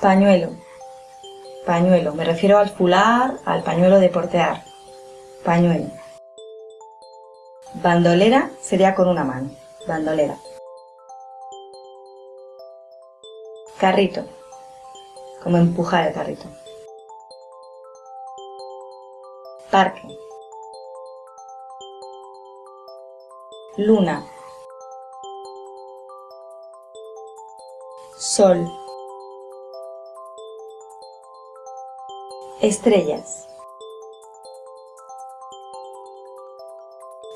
Pañuelo. Pañuelo. Me refiero al fular, al pañuelo de portear. Pañuelo. Bandolera sería con una mano. Bandolera. Carrito. Como empujar el carrito. Parque. Luna. Sol. Estrellas.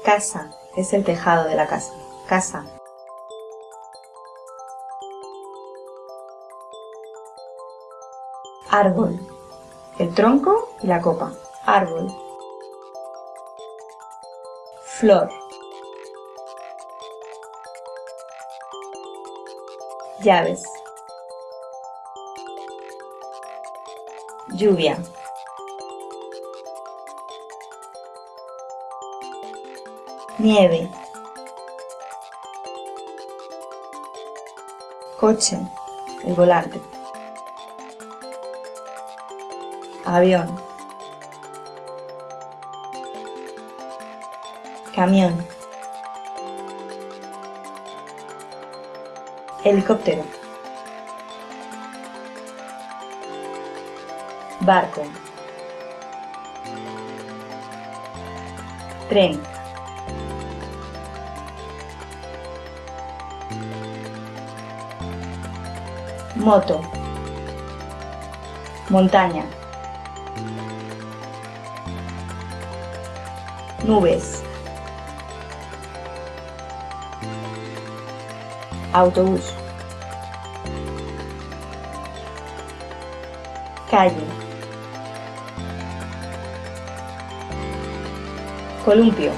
Casa es el tejado de la casa. Casa. Árbol. El tronco y la copa. Árbol. Flor. Llaves. Lluvia. Nieve. Coche. El volante. Avión. Camión. Helicóptero. Barco. Tren. Moto. Montaña. Nubes. Autobús. Calle. Columpio.